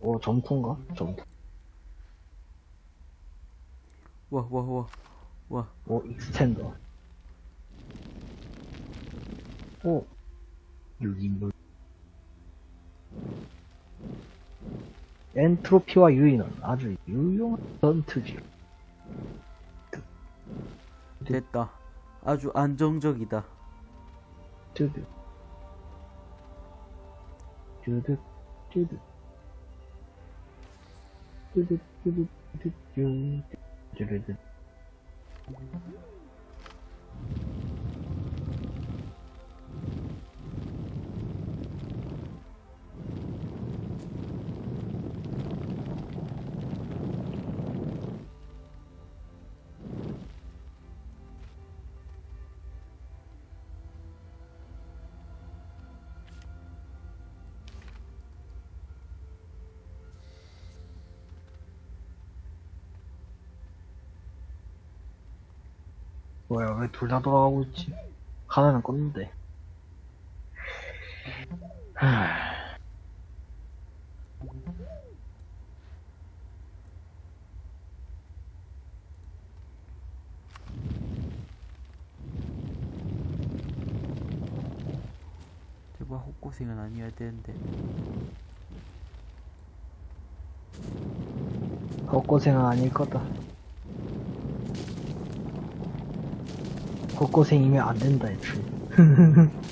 어, 점토인가? 점토. 와, 와, 와. 와. 어, 익스텐더. 어, 유기물. 엔트로피와 유인은 아주 유용한 전투지요. 됐다. 아주 안정적이다. 뚜드. 뚜드, 뚜드. 뚜드. 뭐야, 왜 둘 다 돌아가고 있지? 하나는 껐는데. 하... 제발 헛고생은 아니어야 되는데. 헛고생은 아닐 거다. 헛고생이면 안 된다, 애초에.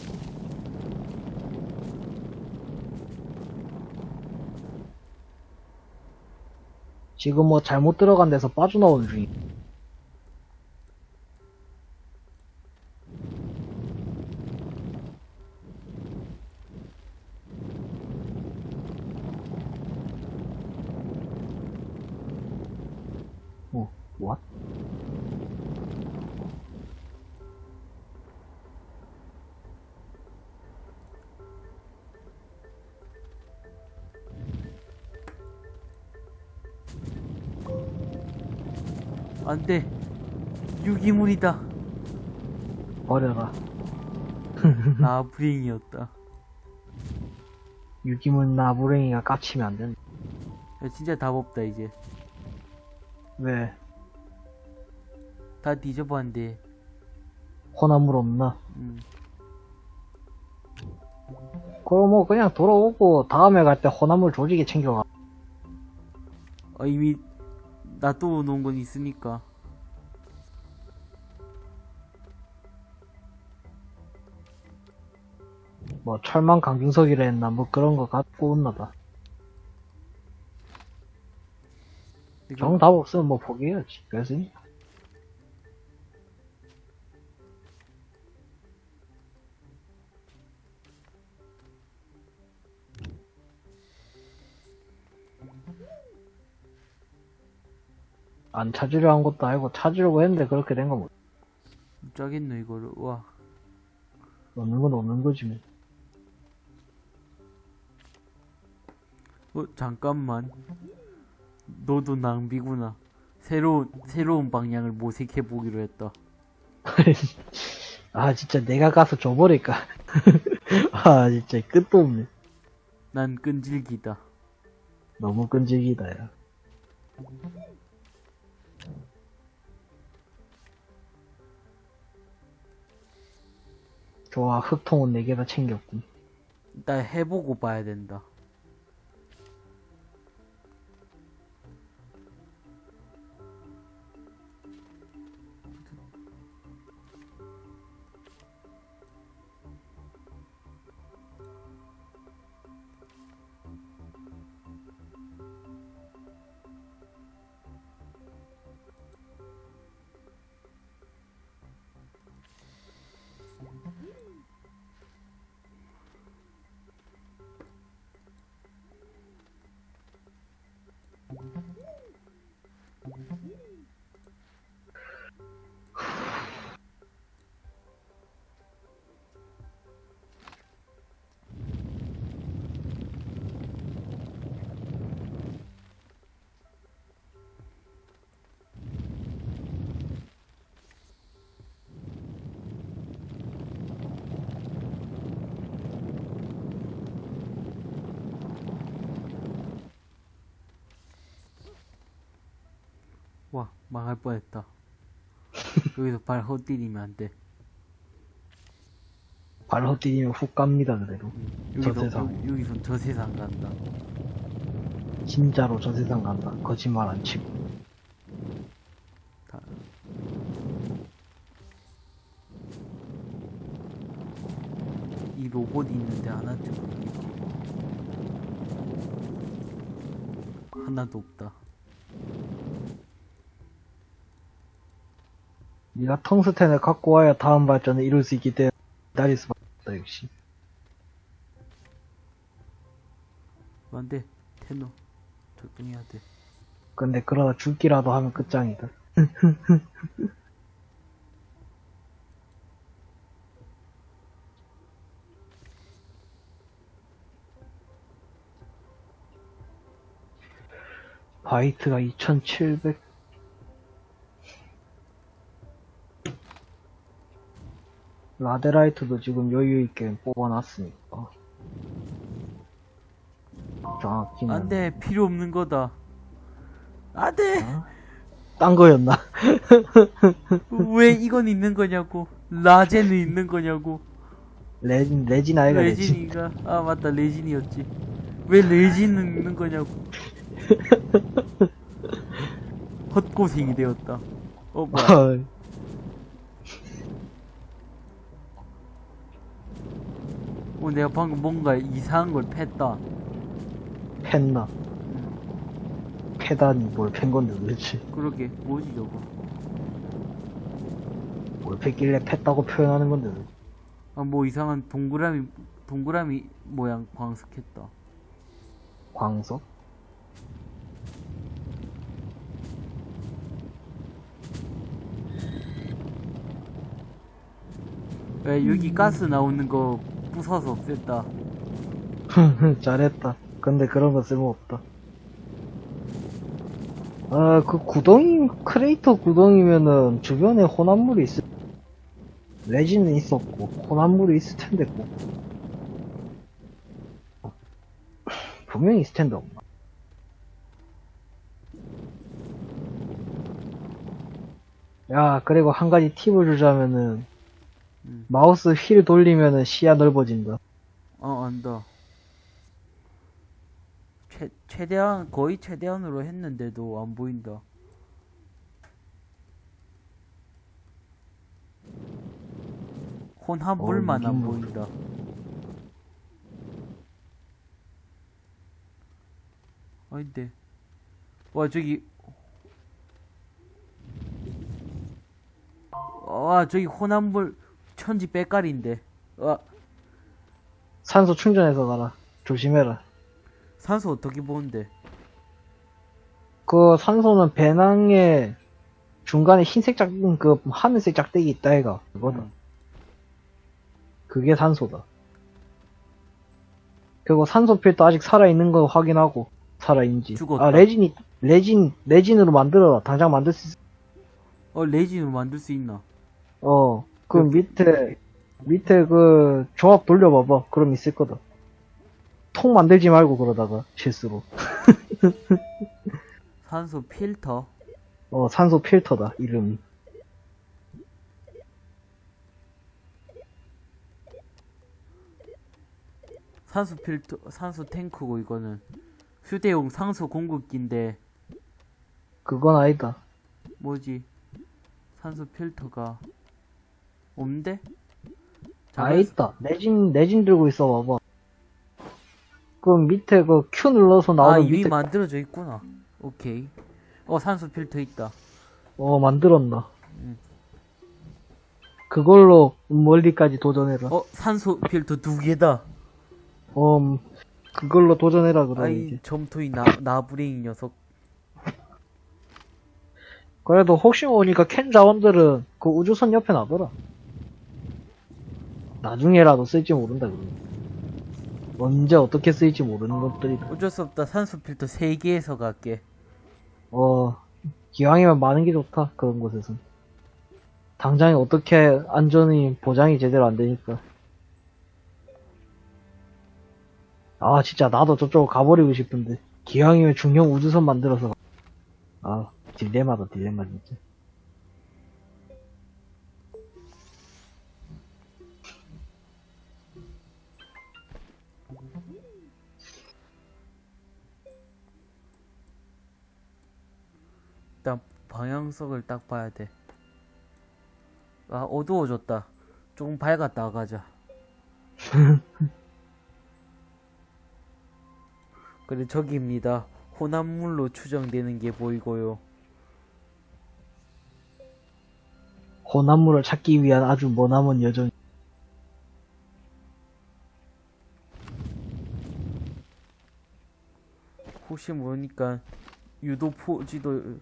지금 뭐 잘못 들어간 데서 빠져나오는 중이. 어, 안 돼. 유기물이다. 버려라. 아, 불행이었다. 유기물 나부랭이가 깝치면 안 된다. 야, 진짜 답 없다, 이제. 왜? 다 뒤져봤는데. 호나물 없나? 음. 그럼 뭐 그냥 돌아오고 다음에 갈 때 호나물 조직에 챙겨가. 어, 이미 놔둬 놓은 건 있으니까. 뭐 철망 강중석이라 했나 뭐 그런 거 갖고 온나 봐. 이거- 정답 없으면 뭐 포기해야지. 그랬으 안 찾으려 한 것도 아니고 찾으려고 했는데 그렇게 된거 뭐. 짜겠노, 이거를. 와. 없는 건 없는 거지 뭐. 어, 잠깐만. 너도 낭비구나. 새로운, 새로운 방향을 모색해 보기로 했다. 아 진짜 내가 가서 줘버릴까. 아 진짜 끝도 없네. 난 끈질기다. 너무 끈질기다 야. 좋아 흙통은 4개 다 챙겼군. 일단 해보고 봐야 된다. 망할 뻔했다. 여기서 발 헛디디면 안 돼. 발 헛디디면 훅 갑니다, 그래도. 저 여기서, 세상. 여기, 여기선 저 세상 간다. 진짜로 저 세상 간다. 거짓말 안 치고. 다. 이 로봇이 있는데 하나쯤. 하나도 없다. 네가 텅스텐을 갖고 와야 다음 발전을 이룰 수 있기 때문에 기다릴 수밖에 없다, 역시. 안 돼. 테너. 적당해야 돼. 근데 그러다 죽기라도 하면 끝장이다. 바이트가 2700 라데라이트도 지금 여유있게 뽑아놨으니까 정확히는 안 돼. 필요 없는 거다. 안 돼! 딴 거였나? 왜 이건 있는 거냐고. 라제는 있는 거냐고. 레진, 레진 아이가 레진 레진이가. 아, 맞다. 레진이었지. 왜 레진은 있는 거냐고. 헛고생이 되었다. 어, 뭐야. 어, 내가 방금 뭔가 이상한 걸 팼다. 팼나 패다니 뭘 팬 건데 도대체 그러게. 뭐지, 저거. 뭘 팼길래 팼다고 표현하는 건데 도대체. 아, 뭐 이상한 동그라미, 동그라미 모양 광석했다. 광석? 왜, 여기 가스 나오는 거 부숴서 없앴다. 잘했다. 근데 그런 거 쓸모없다. 아 그 구덩이 크레이터 구덩이면은 주변에 혼합물이 있을 레진은 있었고 혼합물이 있을 텐데 꼭 분명히 있을 텐데 없나 야 그리고 한 가지 팁을 주자면은 음. 마우스 휠 돌리면은 시야 넓어진다 어, 안다. 최, 최대한, 거의 최대한으로 했는데도 안 보인다. 혼합물만 어, 안 보인다. 아닌데. 와, 저기. 와, 저기 혼합물 천지 빼깔인데. 와, 산소 충전해서 가라 조심해라 산소 어떻게 보는데? 그 산소는 배낭에 중간에 흰색 짝, 그 하늘색 짝대기 있다 해가 그거다. 음. 그게 산소다. 그리고 산소 필터 아직 살아있는 거 확인하고 살아있는지. 죽었다. 아 레진이 레진 레진으로 만들어라. 당장 만들 수 있어. 어, 레진으로 만들 수 있나? 어. 그 그렇게- 밑에 밑에 그 조합 돌려봐봐. 그럼 있을 거다. 통 만들지 말고 그러다가 실수로. 산소 필터? 어 산소 필터다 이름이. 산소 필터, 산소 탱크고, 이거는. 휴대용 산소 공급기인데, 그건 아니다. 뭐지? 산소 필터가, 없는데? 아 있다. 내진 내진 들고 있어 봐봐. 그 밑에 그 Q 눌러서 아, 나오는 이미 밑에 만들어져 있구나. 오케이. 어, 산소 필터 있다. 어 만들었나. 음. 그걸로 멀리까지 도전해라. 어, 산소 필터 두 개다. 어 음, 그걸로 도전해라 그럼 아이. 점토이 나, 나부랭이 녀석. 그래도 혹시 모르니까 캔 자원들은 그 우주선 옆에 놔둬라. 나중에라도 쓸지 모른다 그러면. 언제 어떻게 쓰일지 모르는 것들이다. 어쩔 수 없다. 산소 필터 세 개에서 갈게. 어 기왕이면 많은 게 좋다 그런 곳에선. 당장에 어떻게 안전이 보장이 제대로 안 되니까. 아 진짜 나도 저쪽으로 가버리고 싶은데 기왕이면 중형 우주선 만들어서 가. 아 딜레마다 딜레마 진짜. 방향석을 딱 봐야 돼. 아 어두워졌다. 조금 밝았다 가자. 그래 저기입니다. 혼합물로 추정되는 게 보이고요. 혼합물을 찾기 위한 아주 머나먼 여정. 혹시 모르니까 유도 표지도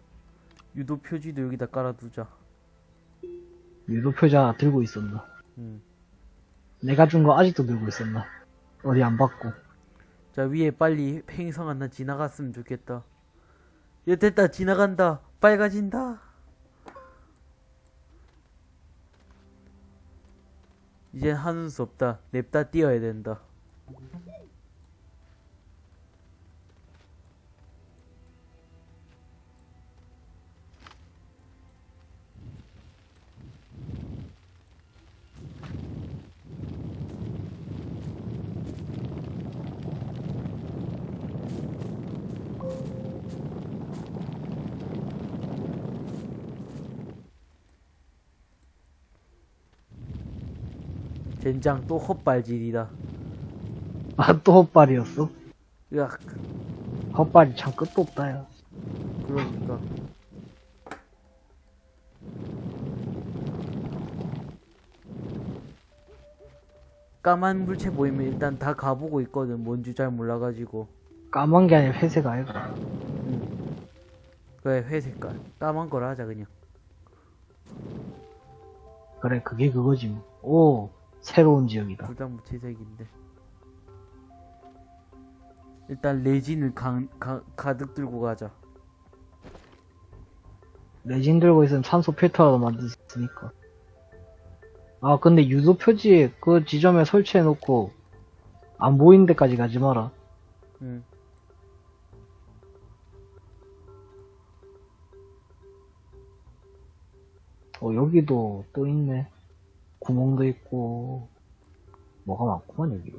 유도 표지도 여기다 깔아두자. 유도표자 하나 들고 있었나? 음. 내가 준 거 아직도 들고 있었나? 어디 안 받고. 자 위에 빨리 행성 하나 지나갔으면 좋겠다. 야 됐다 지나간다 빨가진다. 이제 하는 수 없다. 냅다 뛰어야 된다. 젠장 또 헛발질이다. 아, 또 헛발이었어? 으악 헛발이 참 끝도 없다, 야. 그러니까 까만 물체 보이면 일단 다 가보고 있거든 뭔지 잘 몰라가지고 까만 게 아니라 회색 아이가. 그래 회색깔 까만 거라 하자 그냥 그래, 그게 그거지. 뭐. 오, 새로운 지역이다. 둘다 무채색인데 일단 레진을 가, 가, 가득 들고 가자 레진 들고 있으면 산소 필터라도 만들 수 있으니까. 아, 근데 유도 표지 그 지점에 설치해 놓고 안 보이는 데까지 가지 마라. 응. 어, 여기도 또 있네. 구멍도 있고, 뭐가 많구만, 여기.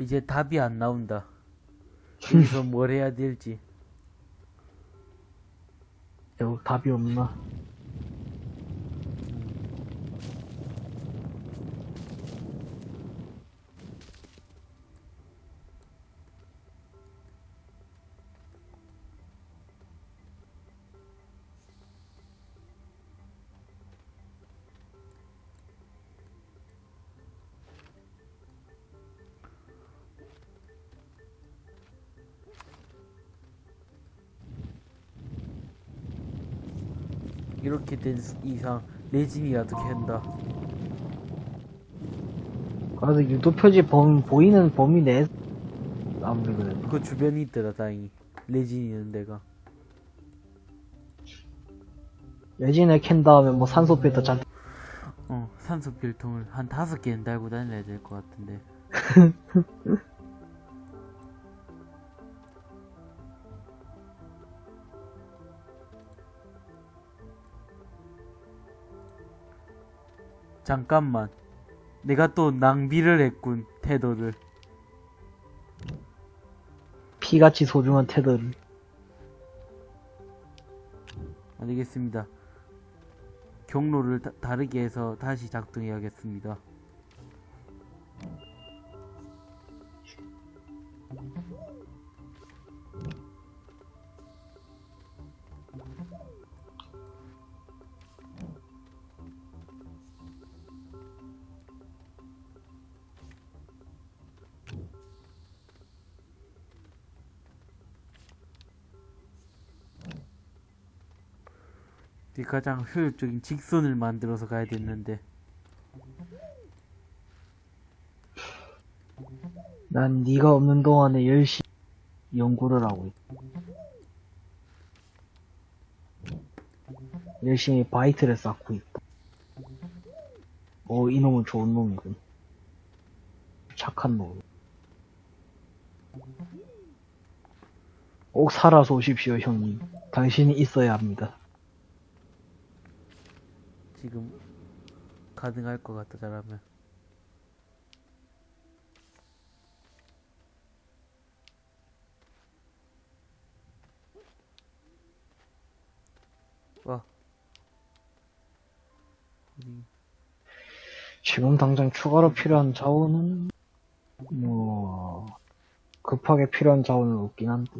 이제 답이 안 나온다 여기서 뭘 해야 될지 여기 답이 없나? 이렇게 된 이상 레진이라도 캔다? 그래도 유도 표지 범, 보이는 범위 내, 아무리 그래도. 그 주변에 있더라 다행히. 레진 있는 데가. 레진을 캔 다음에 뭐 산소 필터 잔뜩. 어 산소 필통을 한 다섯 개는 달고 다녀야 될 것 같은데 잠깐만. 내가 또 낭비를 했군 태도를. 피같이 소중한 테더를. 알겠습니다. 경로를 다, 다르게 해서 다시 작동해야겠습니다 이 가장 효율적인 직선을 만들어서 가야 됐는데 난 네가 없는 동안에 열심히 연구를 하고 있다. 열심히 바이트를 쌓고 있다. 오, 이놈은 좋은 놈이군. 착한 놈. 꼭 살아서 오십시오, 형님. 당신이 있어야 합니다. 지금 가능할 것 같다 잘하면. 와. 지금 당장 추가로 필요한 자원은, 뭐, 급하게 필요한 자원은 없긴 한데.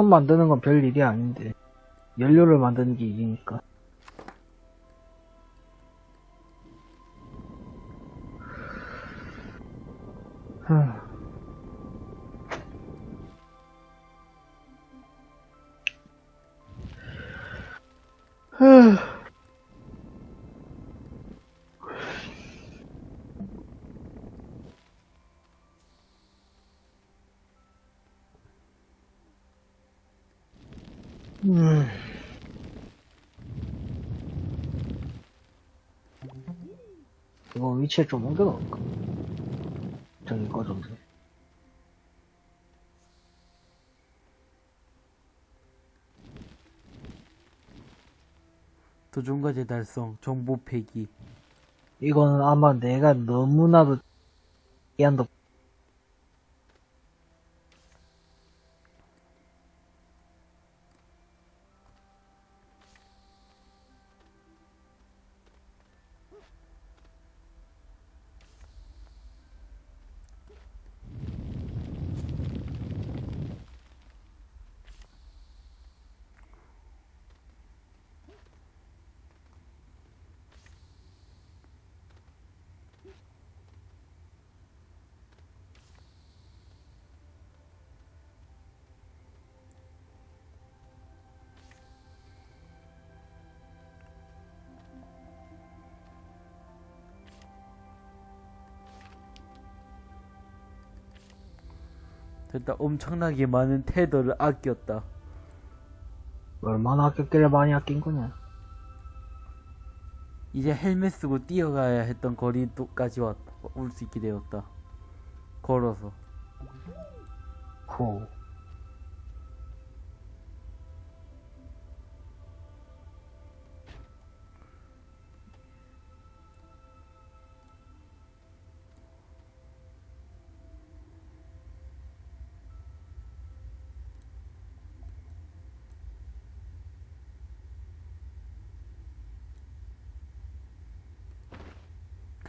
선 만드는 건 별 일이 아닌데 연료를 만드는 게 일이니까 흠. 흠. 음. 이거 위치에 좀 옮겨 놓을까? 저기 꺼졌네. 도전과제 달성 정보 폐기 이거는 아마 내가 너무나도 이한도 됐다 엄청나게 많은 테더를 아꼈다 얼마나 아꼈길래 많이 아낀 거냐? 이제 헬멧 쓰고 뛰어가야 했던 거리도까지 왔다 올수 있게 되었다 걸어서 호.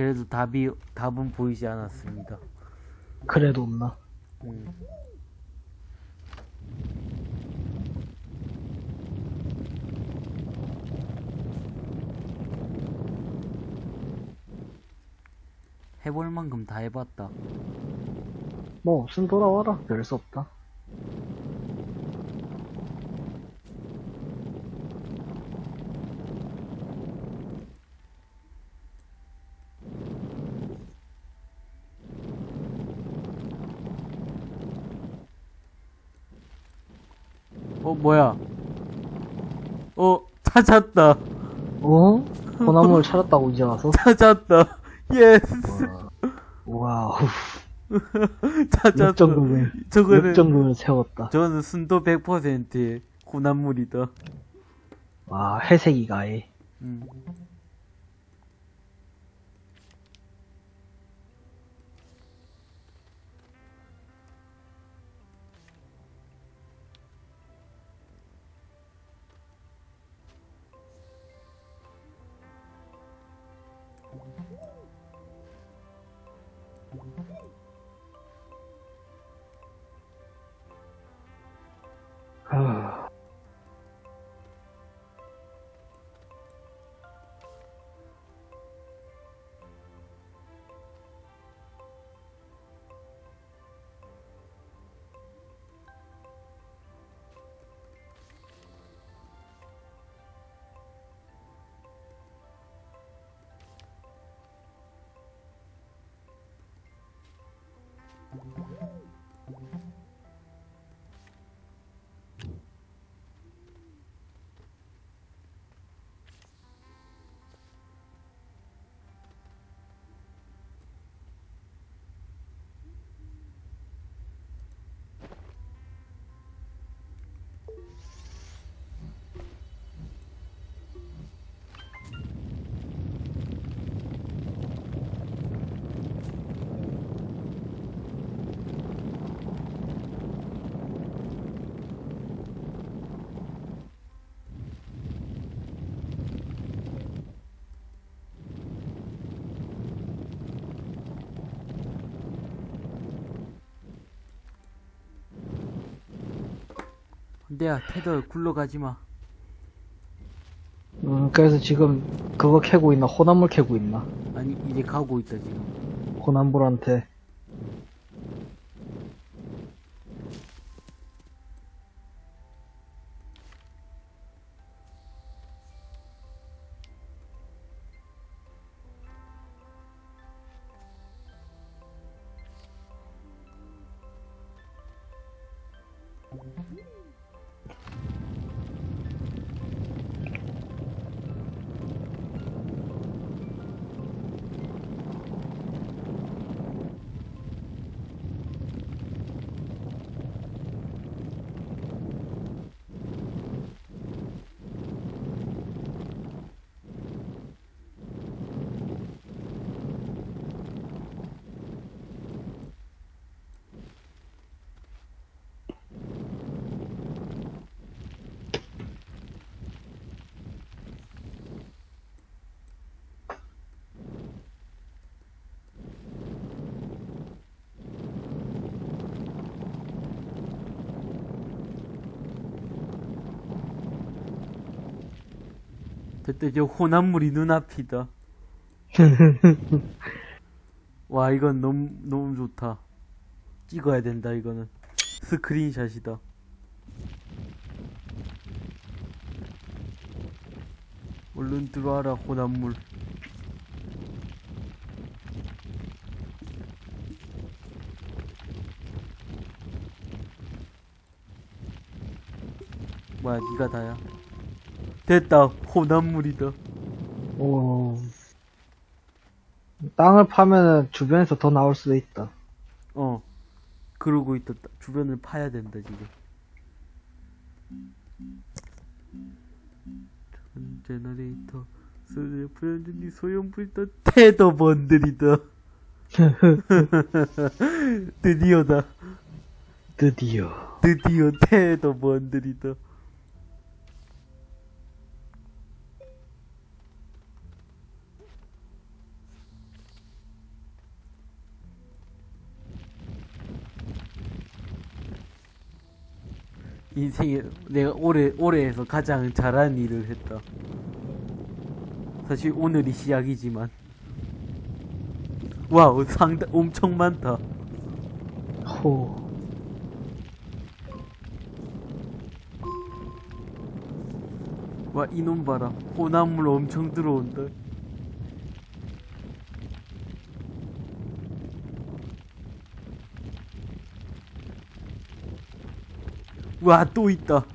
그래도 답이 답은 보이지 않았습니다 그래도 없나? 음. 해볼 만큼 다 해봤다. 뭐 없으면 돌아와라. 별 수 없다. 뭐야? 어, 찾았다. 어? 소나무를 찾았다고 이제 와서? 찾았다. 예스. 와, 와우. 찾았다. 역전극을, 저거는, 역전극을 세웠다. 저는 순도 100%의 군함물이다. 와, 회색이가 아예. 음. 안돼야 테더 굴러가지마 음, 그래서 지금 그거 캐고 있나? 호남물 캐고 있나? 아니 이제 가고 있다 지금 호남물한테. 됐다 이제 호남물이 눈앞이다. 와 이건 너무 너무 좋다. 찍어야 된다 이거는. 스크린샷이다. 얼른 들어와라 호남물. 뭐야 니가 다야 됐다. 호남물이다. 오. 땅을 파면은 주변에서 더 나올 수도 있다. 어. 그러고 있다. 주변을 파야 된다 지금. 전 제너레이터 소재 불현준이 소형 불터 테더 번들이다. 드디어다. 드디어. 드디어 테더 번들이다 인생에 내가 올해 올해에서 가장 잘한 일을 했다. 사실 오늘이 시작이지만 와우 상당 엄청 많다. 호. 와 이놈 봐라 호남물 엄청 들어온다. 와 또 있다.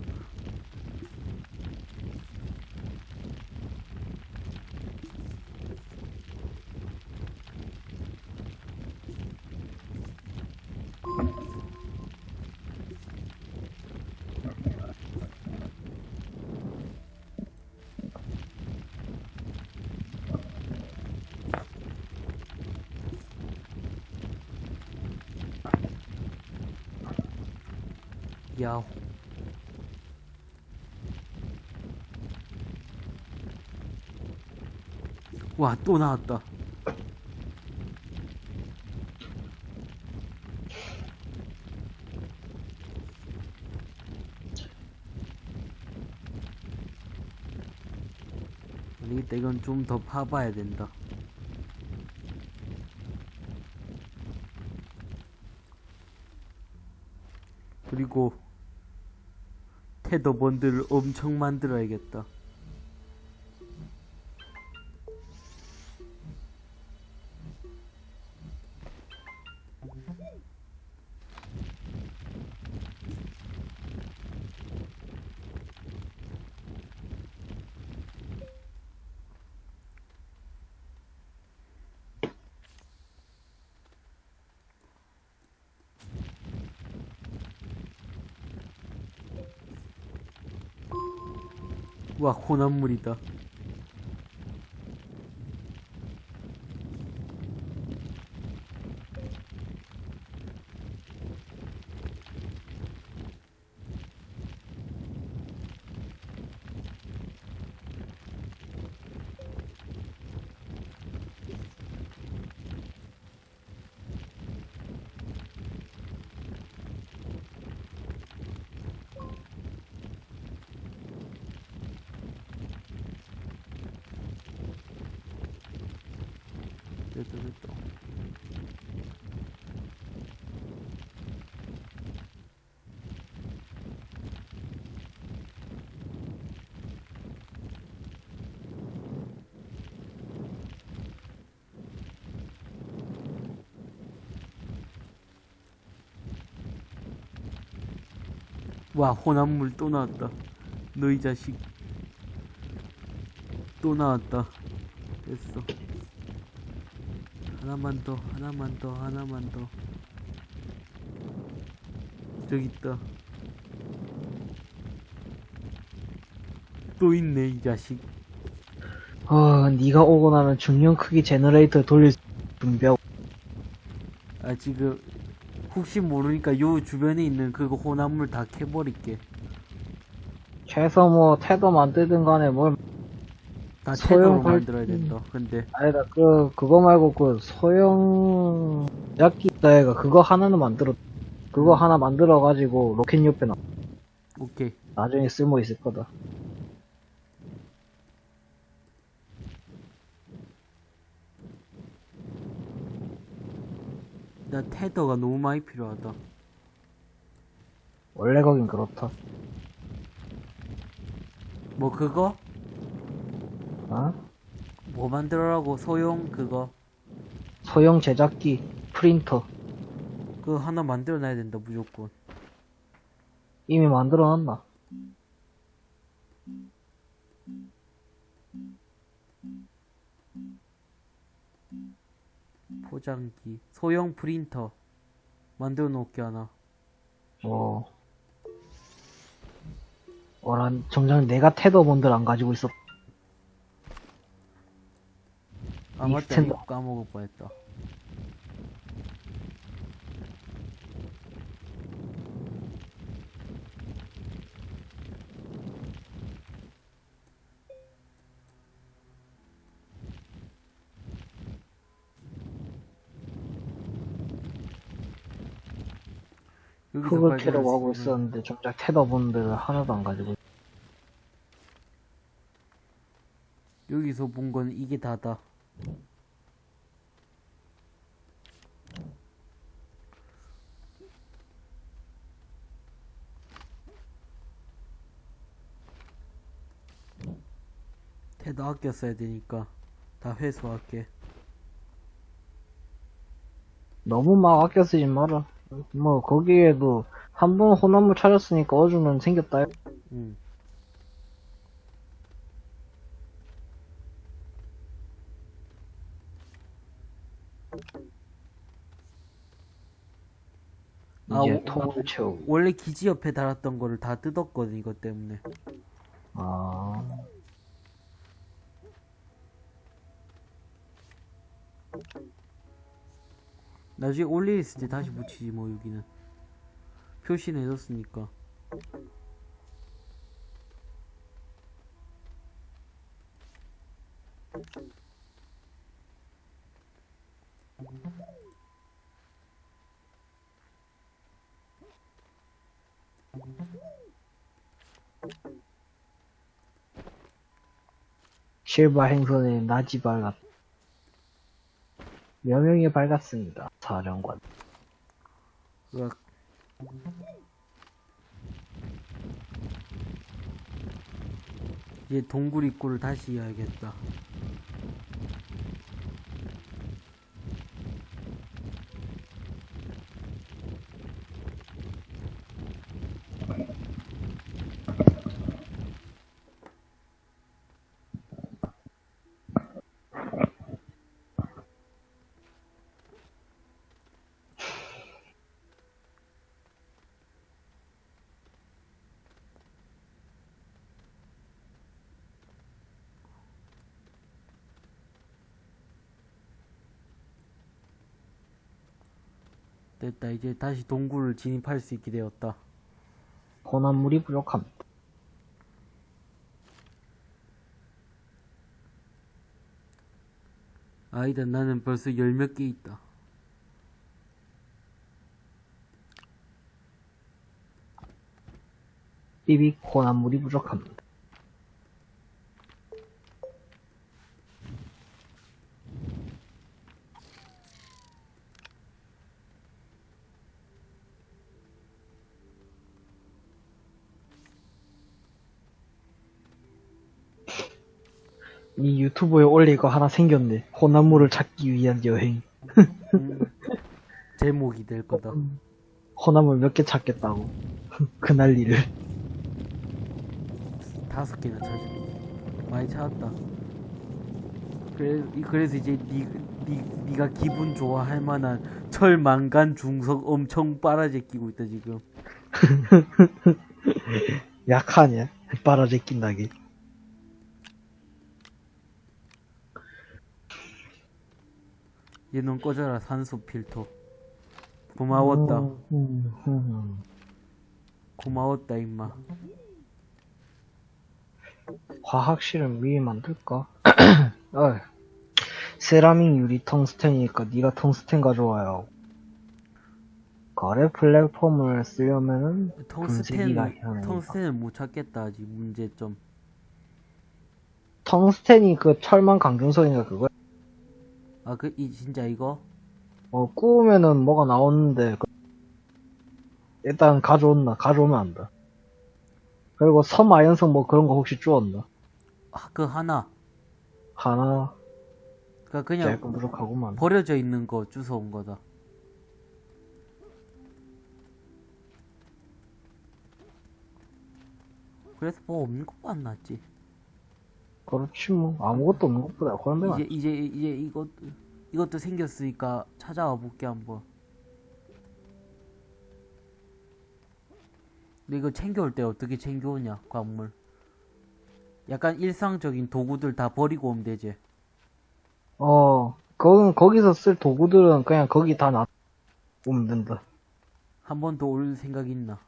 야호. 와, 또 나왔다. 아니겠다, 이건 좀 더 파봐야 된다. 그리고 테더 번들을 엄청 만들어야겠다. 와. 됐다 와 혼합물 또 나왔다. 너이 자식. 또 나왔다. 됐어. 하나만 더 하나만 더 하나만 더. 저기 있다. 또 있네 이 자식. 어, 네가 오고 나면 중간 크기 generator 돌릴 준비하고 아 지금 혹시 모르니까 요 주변에 있는 그거 혼합물 다 캐버릴게. 최소 뭐 태도 만들든 간에 뭘다 소형 발- 만들어야 된다. 근데 아니다 그 그거 말고 그 소형 약기 있다 애가 그거 하나는 만들어 그거 하나 만들어 가지고 로켓 옆에 놔 오케이. 나중에 쓸모 있을 거다 나 테더가 너무 많이 필요하다. 원래 거긴 그렇다. 뭐 그거? 어? 뭐 만들어라고 소형 그거? 소형 제작기 프린터. 그거 하나 만들어놔야 된다 무조건. 이미 만들어 놨나 포장기 소형 프린터 만들어 놓을게 하나 뭐 어란 정작 내가 테더 본들 안 가지고 있었 아 맞다. 이거 까먹을 뻔했다 흙을 캐려고 하고 있었는데 정작 테더 본들 하나도 안 가지고. 있- 여기서 본 건 이게 다다. 아껴 써야 되니까. 다 회수할게. 너무 막 아껴 쓰지 마라 뭐 거기에도 한번 혼합물 찾았으니까 어주는 생겼다. 응. 아, 이제 통을 채우고. 원래 기지 옆에 달았던 거를 다 뜯었거든 이것 때문에. 아 나중에 올일 있을 때 다시 붙이지 뭐 여기는. 표시해뒀으니까. 실바 행선의 낮이 밝았 여명이 밝았습니다 사령관 으악. 이제 동굴 입구를 다시 해야겠다 됐다. 이제 다시 동굴을 진입할 수 있게 되었다. 혼합물이 부족합니다. 아니다. 나는 벌써 열 몇 개 있다. 삐빅 혼합물이 부족합니다 이 유튜브에 올릴 거 하나 생겼네. 호남물을 찾기 위한 여행. 음, 제목이 될 거다. 호남물 몇개 찾겠다고. 그 난리를. 다섯 개나 찾았. 많이 찾았다. 그래, 이- 그래서 이제 니, 니, 니가 기분 좋아할 만한 철, 망간, 중석 엄청 빨아제 끼고 있다 지금. 약하냐? 빨아제 낀다게. 얘는 꺼져라 산소 필터. 고마웠다. 음, 음. 고마웠다 임마. 화학실은 미리 만들까? 어이. 세라믹 유리 텅스텐이니까 네가 텅스텐 가져와요. 거래 플랫폼을 쓰려면은 텅스텐. 텅스텐을 못 찾겠다 아직 문제점. 텅스텐이 그 철망 강준석인가 그거 아 그 이 진짜 이거 어 구우면은 뭐가 나오는데 그- 일단 가져온나 가져오면 안다. 그리고 섬아연성 뭐 그런 거 혹시 주웠나? 아, 그 하나. 하나 그니까 그냥 부족하구만. 버려져 있는 거 주워온 거다. 그래서 뭐 없는 안 났지. 그렇지 뭐 아무것도 없는 것보다 그런 데가 이제 이제 이제 이것 이것도 생겼으니까 찾아와 볼게 한번. 근데 이거 챙겨올 때 어떻게 챙겨오냐 광물. 약간 일상적인 도구들 다 버리고 오면 되지. 어, 거기, 거기서 쓸 도구들은 그냥 거기 다 놔, 오면 된다. 한 번 더 올 생각 있나?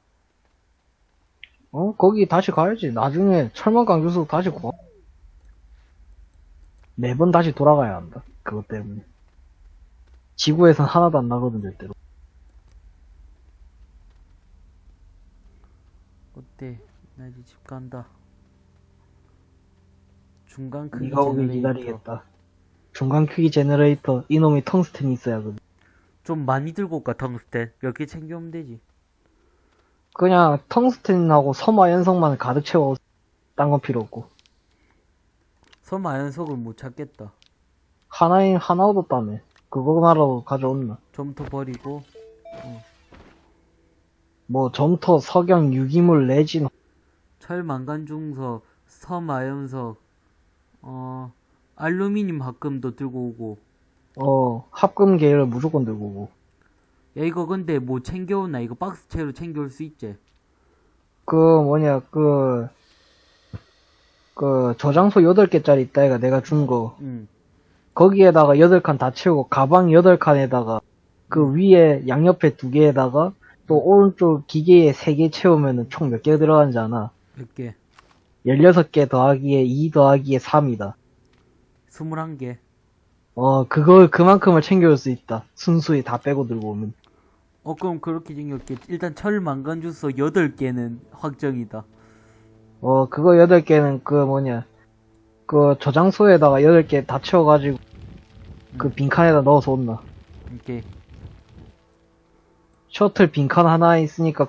어, 거기 다시 가야지. 나중에 철망간중석 다시 구하. 매번 다시 돌아가야 한다. 그것 때문에. 지구에선 하나도 안 나거든, 절대로. 어때? 나 이제 집 간다. 중간 크기 네가 오길 generator. 기다리겠다. 중간 크기 generator, 이놈이 텅스텐이 있어야 그 좀 많이 들고 올까 텅스텐 몇 개 챙겨오면 되지 그냥 텅스텐하고 섬화 연성만 가득 채워. 딴 건 필요 없고. 섬아연석을 못 찾겠다 하나인, 하나 얻었다며. 그거나라도 가져온나. 좀더 버리고 뭐, 점토, 석영, 유기물, 레진, 철 망간중석 섬아연석 어 알루미늄 합금도 들고 오고 어, 합금 계열을 무조건 들고 오고. 야 이거 근데 뭐 챙겨오나 이거 박스채로 챙겨올 수 있지 그, 뭐냐, 그, 그, 저장소 8개짜리 있다, 이가 내가 준 거. 응 거기에다가 8칸 다 채우고, 가방 8칸에다가, 그 위에 양옆에 2개에다가, 또 오른쪽 기계에 3개 채우면은 총몇 개 들어가는지 아나? 몇 개? 16개 더하기에 2 더하기에 3이다. 21개 어, 그걸, 그만큼을 챙겨올 수 있다. 순수히 다 빼고 들고 오면. 어 그럼 그렇게 챙겼게 일단 철 망간 주소 8개는 확정이다 어, 그거 8개는 그 뭐냐, 그 저장소에다가 8개 다 채워가지고, 그 빈칸에다 넣어서 온나. 이렇게 셔틀 빈칸 하나 있으니까